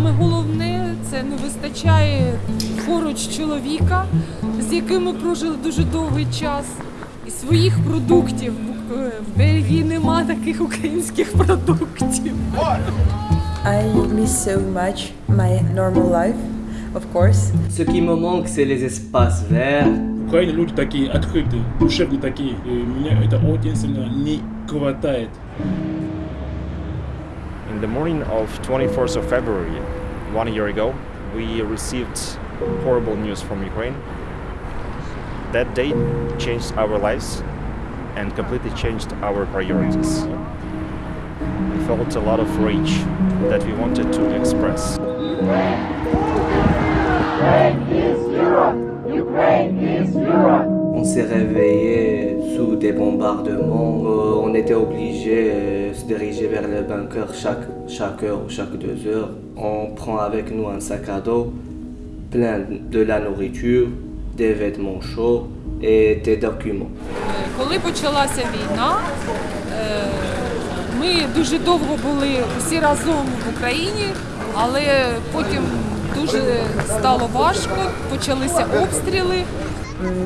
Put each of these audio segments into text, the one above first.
саме головне це не вистачає поруч чоловіка, з яким ми прожили дуже довгий час. І своїх продуктів Бу- е, в Бельгії нема таких українських продуктів. I miss so much my normal life, of course. Ce qui me manque, c'est les espaces verts, В Украине люди такие открытые, душевные такие. И меня это очень сильно не хватает. In the morning of 24th of February, one year ago, we received horrible news from Ukraine. That day changed our lives and completely changed our priorities. We felt a lot of rage that we wanted to express. on s'est réveillé sous des bombardements. Euh, Euh, on était obligé de se diriger vers le bunker chaque, chaque heure ou chaque deux heures. On prend avec nous un sac à dos plein de la nourriture, des vêtements chauds et des documents. Е, Коли почалася війна, е, ми дуже довго були всі разом в Україні, але потім дуже стало важко, почалися обстріли.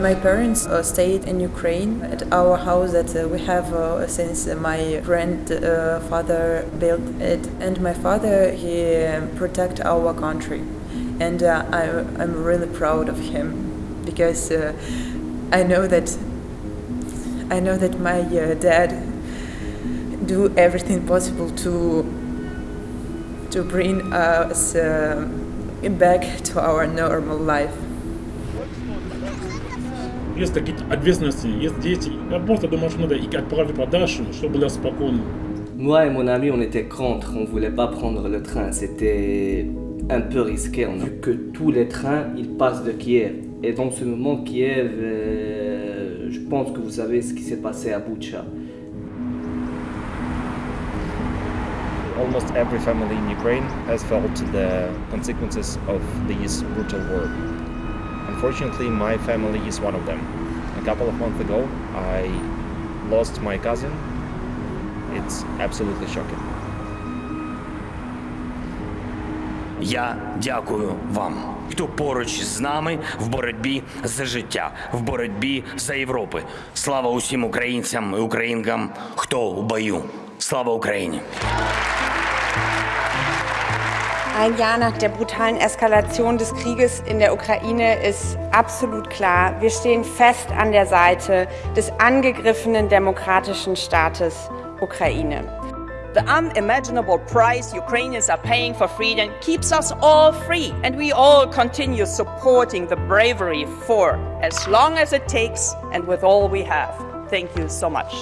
My parents uh, stayed in Ukraine at our house that uh, we have uh, since my grandfather built it, and my father he uh, protect our country, and uh, I, I'm really proud of him because uh, I know that I know that my uh, dad do everything possible to to bring us uh, back to our normal life. Есть такие ответственности, есть дети. Я просто думаю, что надо их отправить подальше, чтобы было спокойно. Moi et mon ami, on était contre, on voulait pas prendre le train. C'était un peu risqué. On a vu que tous les trains, ils passent de Kiev. Et dans ce moment, Kiev, euh, je pense que vous savez ce qui s'est passé à Boucha. Almost every family in Ukraine has felt the consequences of this brutal war. Unfortunately, my family is one of them. A couple of months ago, I lost my cousin. It's absolutely shocking. Я дякую вам, хто поруч з нами в боротьбі за життя, в боротьбі за Європи. Слава усім українцям і українкам, хто у бою. Слава Україні! Ein Jahr nach der brutalen Eskalation des Krieges in der Ukraine ist absolut klar, wir stehen fest an der Seite des angegriffenen demokratischen Staates Ukraine. The unimaginable price Ukrainians are paying for freedom keeps us all free, and we all continue supporting the bravery for as long as it takes and with all we have. Thank you so much.